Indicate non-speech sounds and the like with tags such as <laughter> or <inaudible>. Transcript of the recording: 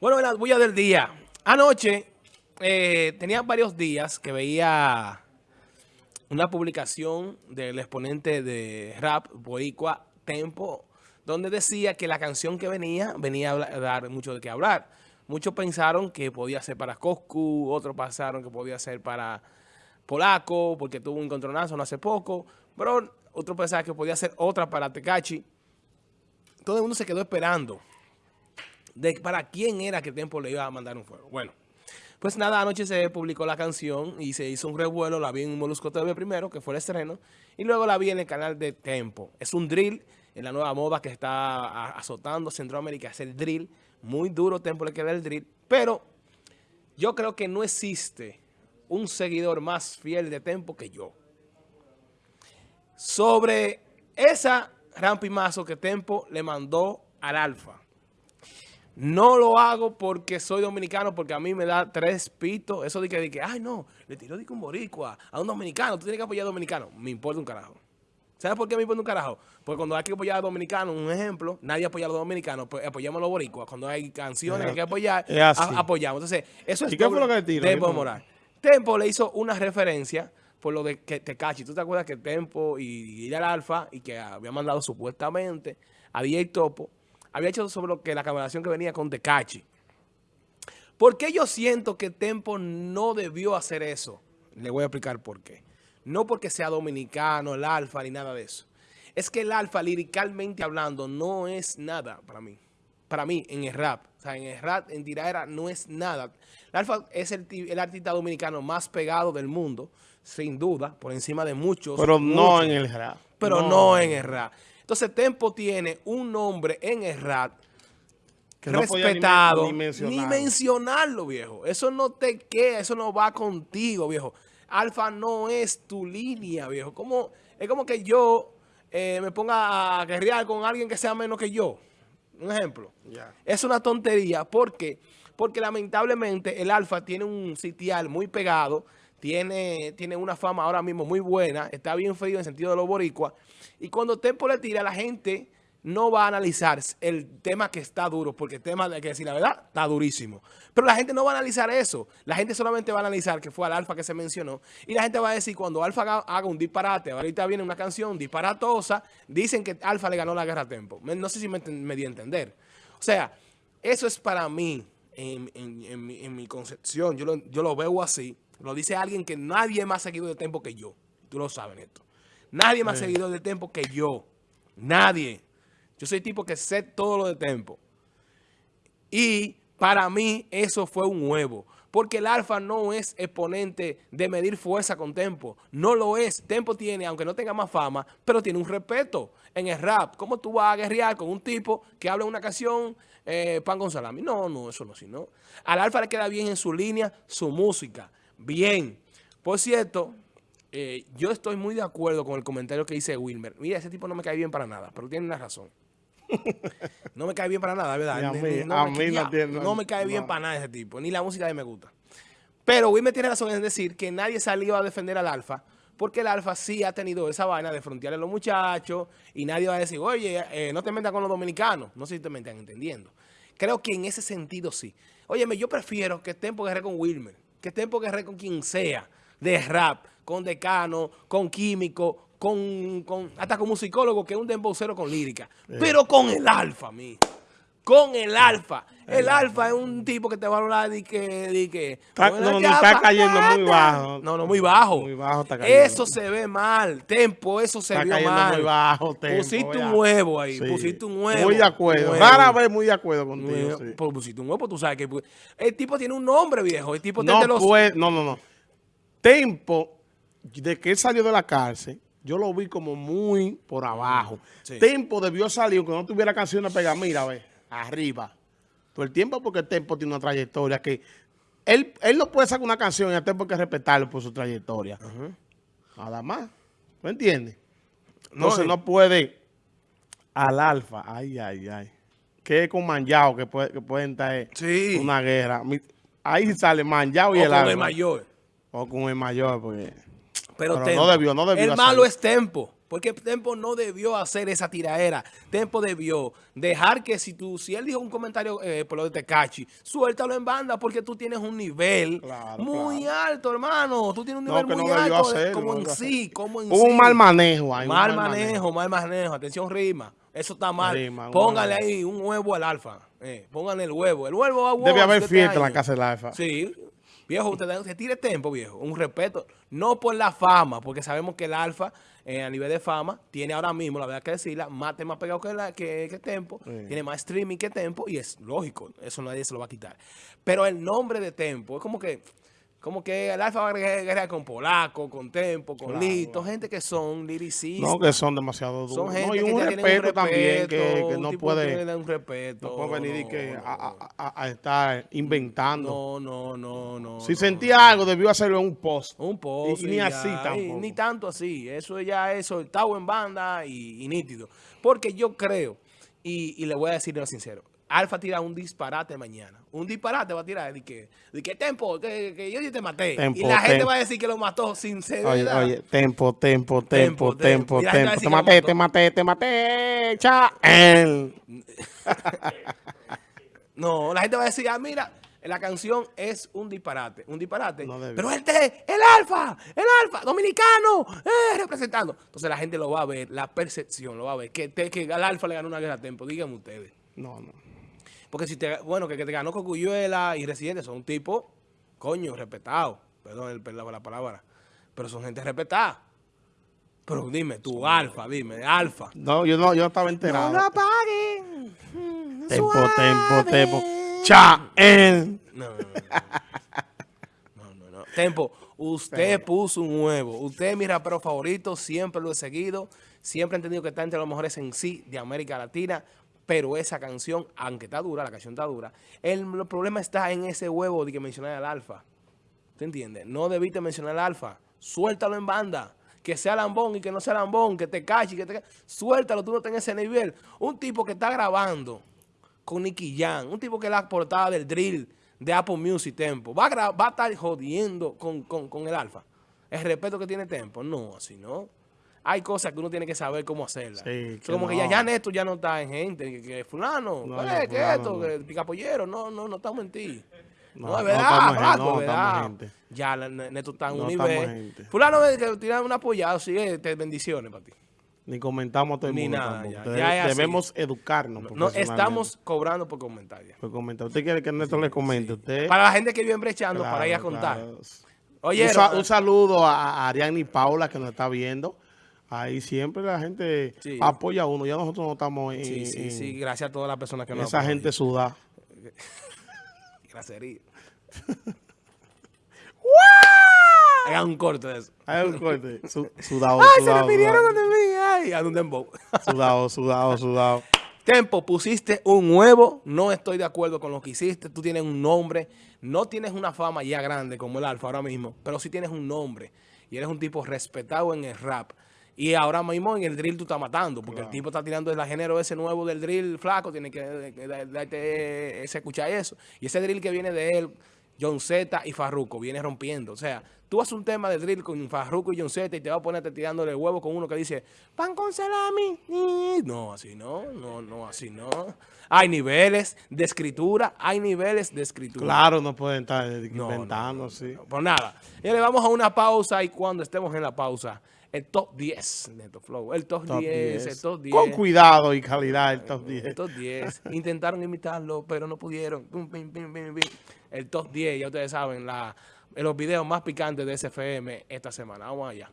Bueno, en las bullas del día. Anoche eh, tenía varios días que veía una publicación del exponente de rap, Boicua Tempo, donde decía que la canción que venía, venía a dar mucho de qué hablar. Muchos pensaron que podía ser para Coscu, otros pensaron que podía ser para Polaco, porque tuvo un encontronazo no hace poco, pero otros pensaron que podía ser otra para Tecachi. Todo el mundo se quedó esperando de para quién era que Tempo le iba a mandar un fuego. Bueno, pues nada, anoche se publicó la canción y se hizo un revuelo, la vi en Molusco TV primero, que fue el estreno, y luego la vi en el canal de Tempo. Es un drill en la nueva moda que está azotando Centroamérica, es el drill, muy duro Tempo le queda el drill, pero yo creo que no existe un seguidor más fiel de Tempo que yo. Sobre esa rampimazo que Tempo le mandó al Alfa. No lo hago porque soy dominicano, porque a mí me da tres pitos. Eso de que, de que ay no, le tiró de un boricua a un dominicano, tú tienes que apoyar a dominicano. Me importa un carajo. ¿Sabes por qué me importa un carajo? Porque cuando hay que apoyar a dominicanos, un ejemplo, nadie apoya a los dominicanos, pues apoyamos a los boricuas. Cuando hay canciones que hay que apoyar, apoyamos. Entonces, eso es ¿Y qué fue lo que le tiró? Tempo Moral. Tempo le hizo una referencia por lo de que Tecachi. ¿Tú te acuerdas que Tempo y, y el Alfa, y que había mandado supuestamente a DJ Topo, había hecho sobre lo que la cancelación que venía con Tecachi. ¿Por qué yo siento que Tempo no debió hacer eso? Le voy a explicar por qué. No porque sea dominicano, el alfa, ni nada de eso. Es que el alfa, liricalmente hablando, no es nada para mí. Para mí, en el rap. O sea, en el rap, en tiraera, no es nada. El alfa es el, el artista dominicano más pegado del mundo, sin duda, por encima de muchos. Pero no en el rap. Pero no en el rap. Entonces Tempo tiene un nombre en el que respetado. ni, mencionarlo. viejo. Eso no te queda, eso no va contigo, viejo. Alfa no es tu línea, viejo. Como, es como que yo eh, me ponga a guerrear con alguien que sea menos que yo. Un ejemplo. Es una tontería. ¿Por qué? Porque lamentablemente el Alfa tiene un sitial muy pegado tiene, tiene una fama ahora mismo muy buena, está bien frío en el sentido de los boricuas, y cuando Tempo le tira, la gente no va a analizar el tema que está duro, porque el tema, hay que decir la verdad, está durísimo. Pero la gente no va a analizar eso. La gente solamente va a analizar que fue al Alfa que se mencionó. Y la gente va a decir, cuando Alfa haga, un disparate, ahorita viene una canción disparatosa, dicen que Alfa le ganó la guerra a Tempo. No sé si me, me di a entender. O sea, eso es para mí, en, mi, concepción, yo yo lo veo así. Lo dice alguien que nadie más seguido de tiempo que yo. Tú lo sabes, esto. Nadie más seguido de tiempo que yo. Nadie. Yo soy tipo que sé todo lo de tiempo. Y para mí eso fue un huevo. Porque el alfa no es exponente de medir fuerza con Tempo. No lo es. Tempo tiene, aunque no tenga más fama, pero tiene un respeto en el rap. ¿Cómo tú vas a guerrear con un tipo que habla una canción eh, pan con salami? No, no, eso no, sino. Al alfa le queda bien en su línea su música. Bien. Por cierto, eh, yo estoy muy de acuerdo con el comentario que dice Wilmer. Mira, ese tipo no me cae bien para nada, pero tiene una razón. <laughs> No me cae bien para nada, ¿verdad? a mí, no, me, no, me cae bien para nada ese tipo, ni la música de me gusta. Pero Wilmer tiene razón en decir que nadie salió a defender al Alfa, porque el Alfa sí ha tenido esa vaina de frontear a los muchachos y nadie va a decir, oye, eh, no te metas con los dominicanos. No sé si te me están entendiendo. Creo que en ese sentido sí. Óyeme, yo prefiero que estén por guerra con Wilmer que estén por guerra con quien sea, de rap, con decano, con químico, con, con hasta con musicólogo, que es un dembocero con lírica. Pero con el alfa, mi con el alfa. El, alfa es un tipo que te va a hablar de que... De que está, no, está cayendo muy bajo. No, no, muy bajo. Muy bajo está cayendo. Eso se ve mal. Tempo, eso se está vio mal. muy bajo, tempo. Pusiste un huevo ahí, pusiste un huevo. Muy de acuerdo. Rara vez muy de acuerdo contigo, sí. Pues pusiste un huevo, tú sabes que... El tipo tiene un nombre, viejo. El tipo no, los... no, no, no. Tempo, de que él salió de la cárcel, yo lo vi como muy por abajo. Tempo debió salir, aunque no tuviera canciones pegar. Mira, a ver arriba. Todo el tiempo porque el Tempo tiene una trayectoria que... Él, él no puede sacar una canción y el Tempo hay que respetarlo por su trayectoria. Nada más. ¿Me entiendes? No, se no puede al alfa. Ay, ay, ay. Que con Manjao que, puede, que pueden estar una guerra. Ahí sale Manjao y el alfa. O con el mayor. O con el mayor, porque... Pero, no debió, no debió. El malo es Tempo. Porque Tempo no debió hacer esa tiraera. Tempo debió dejar que si tú, si él dijo un comentario eh, por lo de Tecachi, suéltalo en banda porque tú tienes un nivel muy alto, hermano. Tú tienes un nivel muy alto como en sí, como en un mal manejo ahí. Mal, manejo, mal manejo. Atención, rima. Eso está mal. Póngale ahí un huevo al alfa. Eh, póngale el huevo. El huevo a Debe haber fiesta en la casa del alfa. Sí. Viejo, usted, usted tire tiempo, viejo. Un respeto. No por la fama, porque sabemos que el alfa, eh, a nivel de fama, tiene ahora mismo, la verdad que decirla, más temas pegados que, la, que, que Tempo. Tiene más streaming que Tempo. Y es lógico. Eso nadie se lo va a quitar. Pero el nombre de Tempo es como que como que el Alfa va a guerrear con Polaco, con Tempo, con Lito, gente que son liricistas. No, que son demasiado duros. Son gente que un respeto, un respeto, también, que, no puede... un respeto. No puede venir que a, estar inventando. No, no, no, no. Si sentía algo, debió hacerlo en un post. Un post. Y, ni así tampoco. Ni tanto así. Eso ya es soltado en banda y, nítido. Porque yo creo, y, y le voy a decir lo sincero, Alfa tira un disparate mañana. Un disparate va a tirar. ¿De qué, de qué tempo? Que, que, yo te maté. y la gente va a decir que lo mató sin ser Oye, oye, tempo, tempo, tempo, tempo, tempo. Te maté, te maté, te maté. Cha. no, la gente va a decir, ah, mira, la canción es un disparate. Un disparate. pero este, el alfa, el alfa, dominicano, eh, representando. Entonces la gente lo va a ver, la percepción lo va a ver. Que, que al alfa le ganó una guerra a tempo. Díganme ustedes. No, no. Porque si te, bueno, que, te ganó Cocuyuela y Residente son un tipo, coño, respetado. Perdón el, la, la palabra. Pero son gente respetada. Pero dime, tu alfa, dime, alfa. No, yo no, yo estaba enterado. No lo apaguen. Tempo, tempo, tempo. Cha, en. No, no, no. Tempo, usted puso un huevo. Usted es mi rapero favorito, siempre lo he seguido. Siempre he entendido que está entre los mejores en sí de América Latina. Pero esa canción, aunque está dura, la canción está dura, el, problema está en ese huevo de que mencionar al alfa. ¿Te entiendes? No debiste mencionar al alfa. Suéltalo en banda. Que sea lambón y que no sea lambón, que te cache, que te Suéltalo, tú no tenés ese nivel. Un tipo que está grabando con Nicky Jam, un tipo que es la portada del drill de Apple Music Tempo, va a, estar jodiendo con, con el alfa. El respeto que tiene Tempo. No, así no hay cosas que uno tiene que saber cómo hacerlas. como que ya, ya Néstor ya no está en gente, que, fulano, no, eh, que esto, que picapollero, no, no, no estamos en ti. No, es verdad, no, verdad. Ya Néstor está en un nivel. Fulano que tiene un apoyado, sí, este, bendiciones para ti. Ni comentamos todo el Ni nada, Debemos educarnos. No estamos cobrando por comentarios. Por comentar. ¿Usted quiere que Néstor le comente? Usted... Para la gente que vive brechando, para ir a contar. Oye, un, saludo a Ariane y Paula que nos está viendo. Ahí siempre la gente apoya a uno. Ya nosotros no estamos en... Sí, sí, sí. Gracias a todas las personas que nos Esa gente suda. <laughs> Gracias. <laughs> Hagan un corte de eso. Hagan un corte. sudado, Ay, se me pidieron donde mí. Ay, a un dembow. <laughs> sudado, sudado, sudado. Tempo, pusiste un nuevo. No estoy de acuerdo con lo que hiciste. Tú tienes un nombre. No tienes una fama ya grande como el Alfa ahora mismo. Pero sí tienes un nombre. Y eres un tipo respetado en el rap. Y ahora mismo en el drill tú estás matando, porque el tipo está tirando el género ese nuevo del drill flaco, tiene que darte ese escuchar eso. Y ese drill que viene de él, John Z y Farruko, viene rompiendo. O sea, tú haces un tema de drill con Farruko y John Z y te vas a ponerte tirándole el huevo con uno que dice, pan con salami. No, así no, no, no, así no. Hay niveles de escritura, hay niveles de escritura. Claro, no pueden estar inventando, sí. Pues nada, y le vamos a una pausa y cuando estemos en la pausa el top 10 Neto Flow. El top, 10, el top 10. Con cuidado y calidad el top 10. El top 10. Intentaron imitarlo, pero no pudieron. El top 10, ya ustedes saben, la, los videos más picantes de SFM esta semana. Vamos allá.